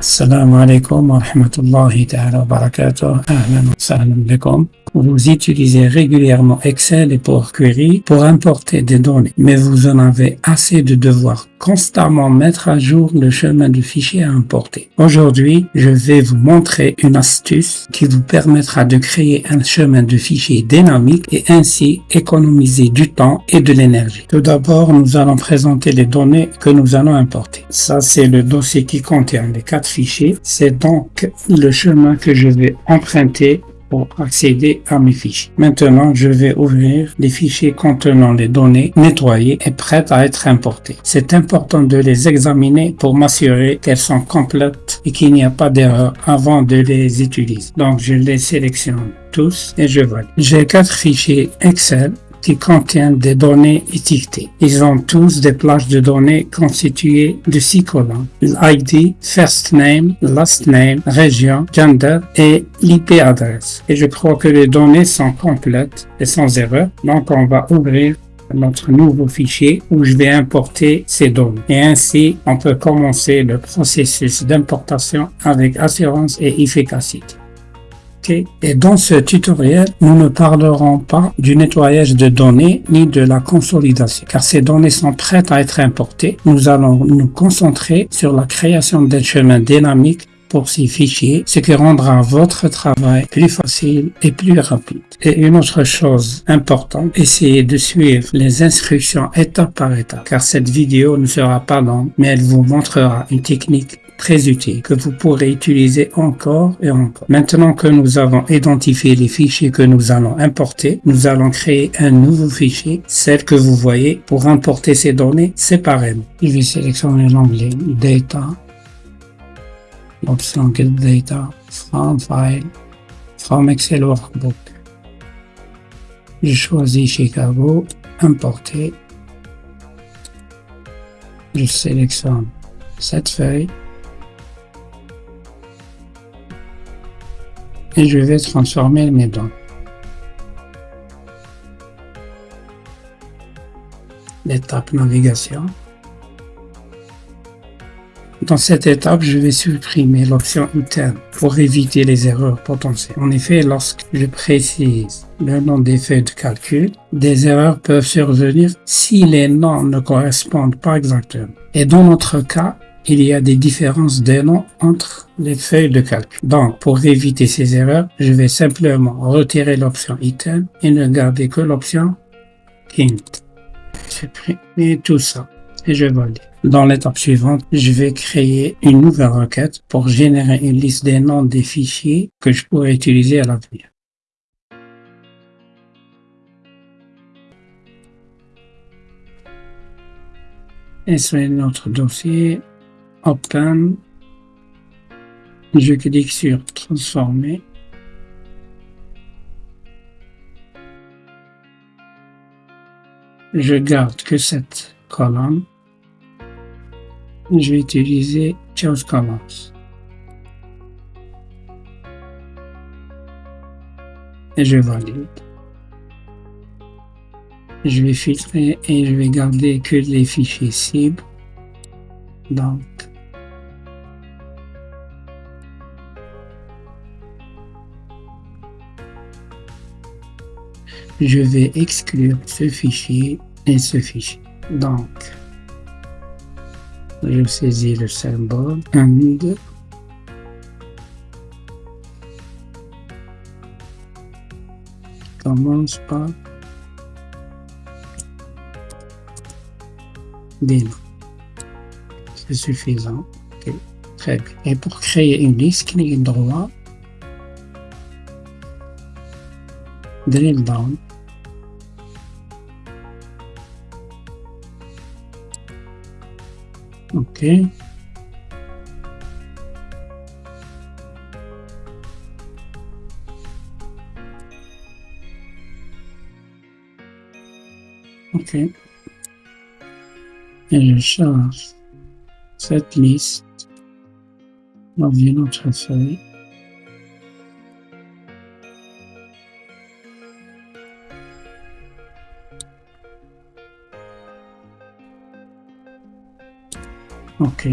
Assalamu alaikum wa rahmatullahi ta'ala wa barakatuh. Ahlan wa. Vous utilisez régulièrement Excel et Power Query pour importer des données, mais vous en avez assez de devoir constamment mettre à jour le chemin de fichier à importer. Aujourd'hui, je vais vous montrer une astuce qui vous permettra de créer un chemin de fichier dynamique et ainsi économiser du temps et de l'énergie. Tout d'abord, nous allons présenter les données que nous allons importer. Ça, c'est le dossier qui contient les quatre fichiers. C'est donc le chemin que je vais emprunter pour accéder à mes fichiers. Maintenant, je vais ouvrir les fichiers contenant les données nettoyées et prêtes à être importées. C'est important de les examiner pour m'assurer qu'elles sont complètes et qu'il n'y a pas d'erreur avant de les utiliser. Donc, je les sélectionne tous et je valide. J'ai quatre fichiers Excel qui contiennent des données étiquetées. Ils ont tous des plages de données constituées de six colonnes. L'ID, first name, last name, région, gender et l'IP adresse. Et je crois que les données sont complètes et sans erreur. Donc on va ouvrir notre nouveau fichier où je vais importer ces données. Et ainsi, on peut commencer le processus d'importation avec assurance et efficacité. Et dans ce tutoriel, nous ne parlerons pas du nettoyage de données ni de la consolidation, car ces données sont prêtes à être importées. Nous allons nous concentrer sur la création d'un chemin dynamique pour ces fichiers, ce qui rendra votre travail plus facile et plus rapide. Et une autre chose importante, essayez de suivre les instructions étape par étape, car cette vidéo ne sera pas longue, mais elle vous montrera une technique très utile que vous pourrez utiliser encore et encore. Maintenant que nous avons identifié les fichiers que nous allons importer, nous allons créer un nouveau fichier, celle que vous voyez, pour importer ces données séparément. Je vais sélectionner l'onglet Data, l'option Get Data, From File, From Excel Workbook. Je choisis Chicago, Importer. Je sélectionne cette feuille je vais transformer mes données. L'étape navigation. Dans cette étape, je vais supprimer l'option interne pour éviter les erreurs potentielles. En effet, lorsque je précise le nom des feuilles de calcul, des erreurs peuvent survenir si les noms ne correspondent pas exactement. Et dans notre cas, il y a des différences de noms entre les feuilles de calcul. Donc, pour éviter ces erreurs, je vais simplement retirer l'option item et ne garder que l'option int. Supprimer tout ça et je valide. Dans l'étape suivante, je vais créer une nouvelle requête pour générer une liste des noms des fichiers que je pourrais utiliser à l'avenir. Et c'est notre dossier? Open. Je clique sur Transformer. Je garde que cette colonne. Je vais utiliser Choose Columns. Et je valide. Je vais filtrer et je vais garder que les fichiers cibles. Donc, je vais exclure ce fichier et ce fichier. Donc, je saisis le symbole AND commence par des C'est suffisant. Très bien. Et pour créer une liste, clique droit, drill down, Ok. Ok. Et je charge cette liste dans une Ok.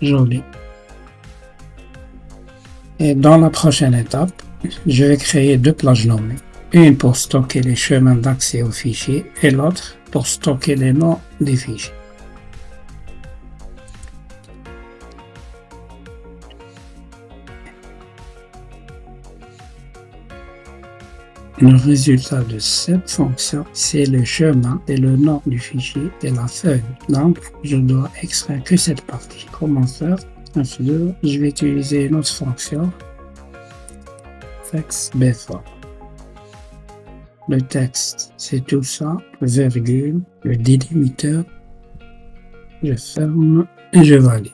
Joli. Et dans la prochaine étape, je vais créer deux plages nommées. Une pour stocker les chemins d'accès aux fichiers et l'autre pour stocker les noms des fichiers. Le résultat de cette fonction, c'est le chemin et le nom du fichier et la feuille. Donc, je dois extraire que cette partie. Comment faire? Je vais utiliser une autre fonction, text before. Le texte, c'est tout ça, virgule, le délimiteur. Je ferme et je valide.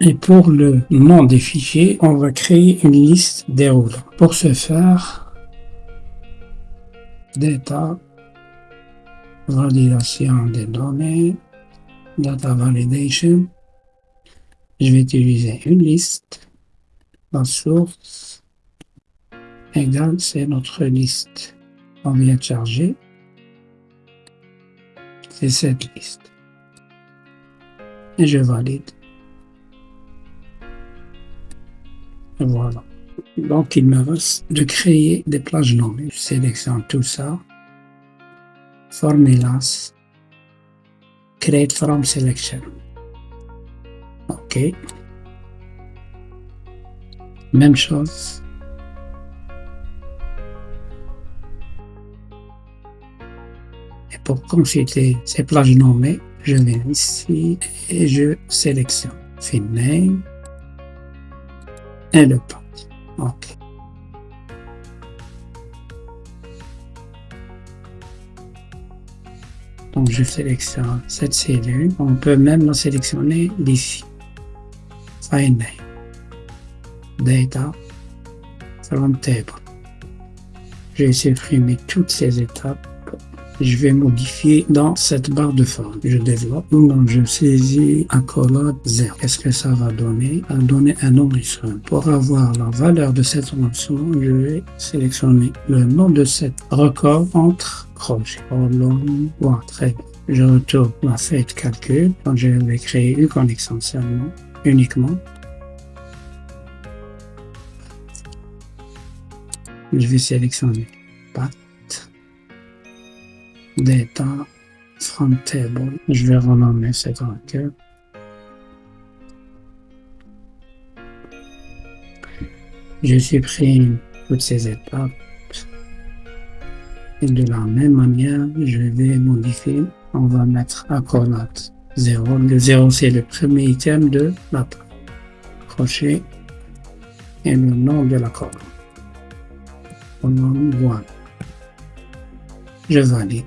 Et pour le nom des fichiers, on va créer une liste déroulant. Pour ce faire, data, validation des données, data validation. Je vais utiliser une liste. La source égale, c'est notre liste. On vient de charger. C'est cette liste. Et je valide. Voilà. Donc, il me reste de créer des plages nommées. Je sélectionne tout ça. Formulas. Create from selection. OK. Même chose. Et pour consulter ces plages nommées, je viens ici et je sélectionne Field Name et le path. OK. Donc, je sélectionne cette cellule. On peut même sélectionner d'ici. Name. Data. From table. J'ai supprimé toutes ces étapes je vais modifier dans cette barre de forme. Je développe, donc je saisis accolade 0. Qu'est-ce que ça va donner? Ça va donner un enregistrement. Pour avoir la valeur de cette enregistrement, je vais sélectionner le nom de cette record entre crochets. Bon, très. Je retourne la feuille de calcul. Donc je vais créer une connexion seulement, uniquement. Je vais sélectionner data from table. Je vais renommer cette requête. Je supprime toutes ces étapes. Et de la même manière, je vais modifier. On va mettre accolade 0. Le 0, c'est le premier item de la crochet et le nom de la colonne. Colonne 1. Je valide.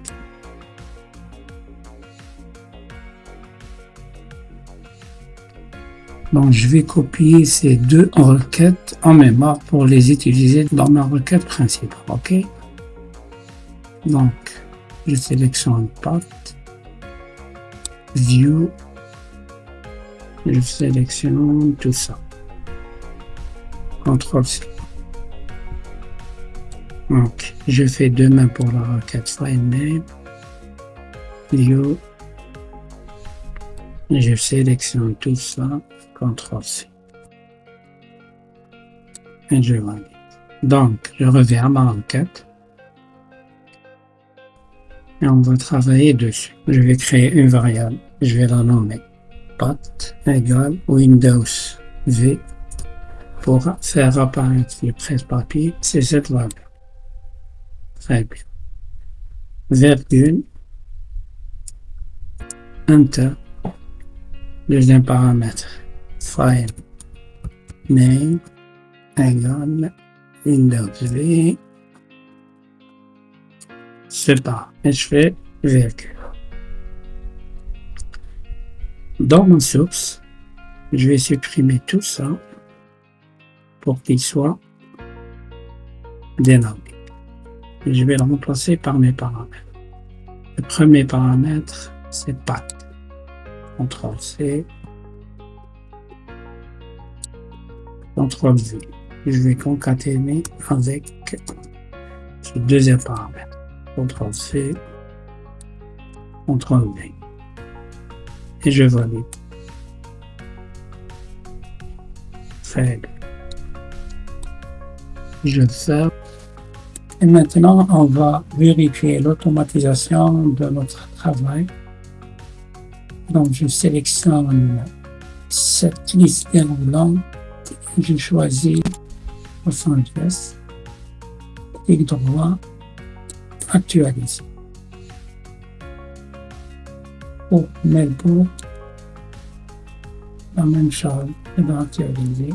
Donc, je vais copier ces deux requêtes en mémoire pour les utiliser dans ma requête principale. OK? Donc, je sélectionne Path, View, je sélectionne tout ça. CTRL C. Donc, je fais demain pour la requête FileName, View, je sélectionne tout ça. CTRL-C. Et je valide. Donc, je reviens à ma requête. Et on va travailler dessus. Je vais créer une variable. Je vais la nommer path égale Windows V pour faire apparaître le presse-papier. C'est cette variable. Très bien. Virgule. Enter. Deuxième paramètre. File name égale Windows V c'est pas et je fais virgule. Dans mon source je vais supprimer tout ça pour qu'il soit dénommé je vais le remplacer par mes paramètres. Le premier paramètre c'est path CTRL C CTRL V. Je vais concaténer avec ce deuxième paramètre. CTRL C, CTRL V. Et je valide. règle. Je ferme. Et maintenant, on va vérifier l'automatisation de notre travail. Donc, je sélectionne cette liste déroulante. Je choisis Los Angeles. Clic droit, actualiser. Pour Melbourne, la même chose, je dois actualiser.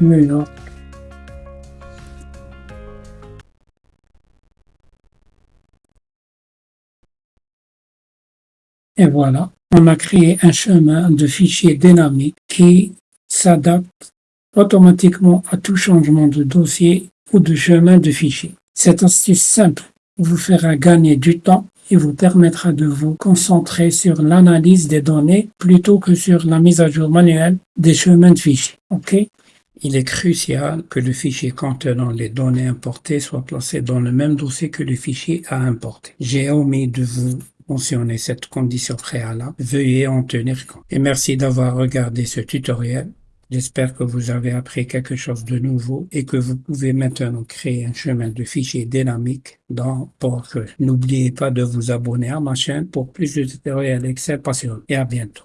New York. Et voilà, on a créé un chemin de fichier dynamique qui s'adapte automatiquement à tout changement de dossier ou de chemin de fichier. Cette astuce simple vous fera gagner du temps et vous permettra de vous concentrer sur l'analyse des données plutôt que sur la mise à jour manuelle des chemins de fichiers. Ok? Il est crucial que le fichier contenant les données importées soit placé dans le même dossier que le fichier à importer. J'ai omis de vous mentionner cette condition préalable. Veuillez en tenir compte. Et merci d'avoir regardé ce tutoriel. J'espère que vous avez appris quelque chose de nouveau et que vous pouvez maintenant créer un chemin de fichier dynamique dans PowerQuery. N'oubliez pas de vous abonner à ma chaîne pour plus de tutoriels Excel passionnants et à bientôt.